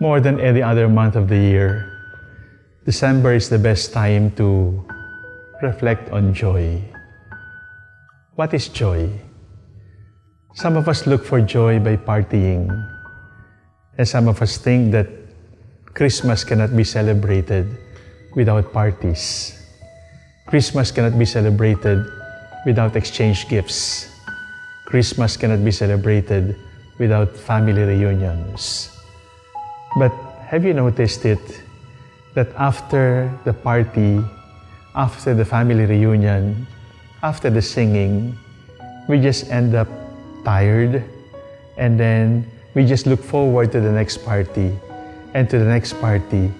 more than any other month of the year, December is the best time to reflect on joy. What is joy? Some of us look for joy by partying, and some of us think that Christmas cannot be celebrated without parties. Christmas cannot be celebrated without exchange gifts. Christmas cannot be celebrated without family reunions. But have you noticed it that after the party, after the family reunion, after the singing, we just end up tired and then we just look forward to the next party and to the next party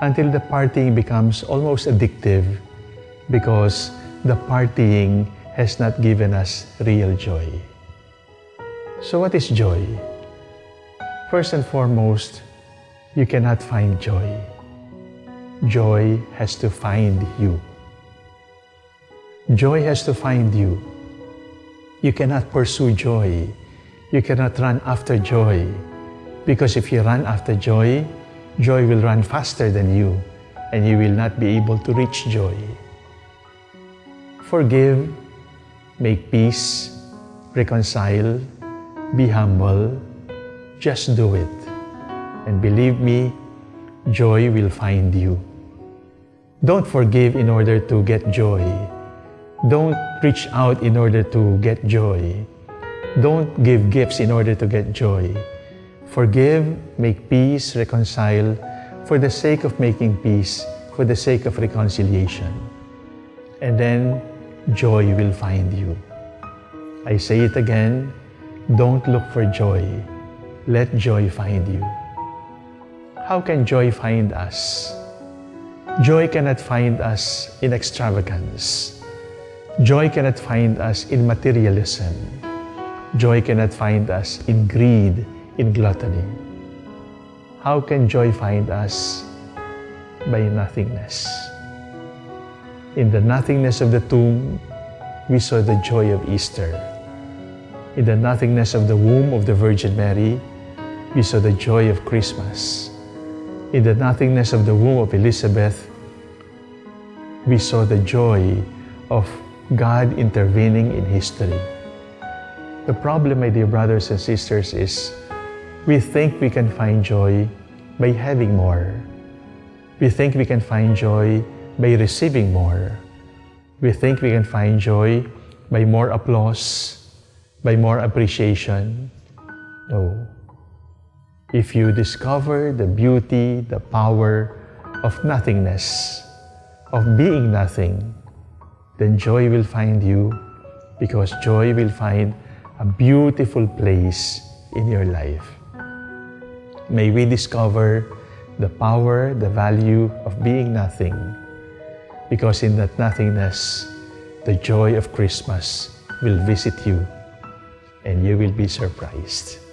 until the partying becomes almost addictive because the partying has not given us real joy. So what is joy? First and foremost, you cannot find joy. Joy has to find you. Joy has to find you. You cannot pursue joy. You cannot run after joy. Because if you run after joy, joy will run faster than you and you will not be able to reach joy. Forgive, make peace, reconcile, be humble, just do it. And believe me, joy will find you. Don't forgive in order to get joy. Don't reach out in order to get joy. Don't give gifts in order to get joy. Forgive, make peace, reconcile for the sake of making peace, for the sake of reconciliation. And then joy will find you. I say it again, don't look for joy. Let joy find you. How can joy find us? Joy cannot find us in extravagance. Joy cannot find us in materialism. Joy cannot find us in greed, in gluttony. How can joy find us? By nothingness. In the nothingness of the tomb, we saw the joy of Easter. In the nothingness of the womb of the Virgin Mary, we saw the joy of Christmas. In the nothingness of the womb of Elizabeth, we saw the joy of God intervening in history. The problem, my dear brothers and sisters, is we think we can find joy by having more. We think we can find joy by receiving more. We think we can find joy by more applause, by more appreciation. No. If you discover the beauty, the power of nothingness, of being nothing, then joy will find you because joy will find a beautiful place in your life. May we discover the power, the value of being nothing because in that nothingness, the joy of Christmas will visit you and you will be surprised.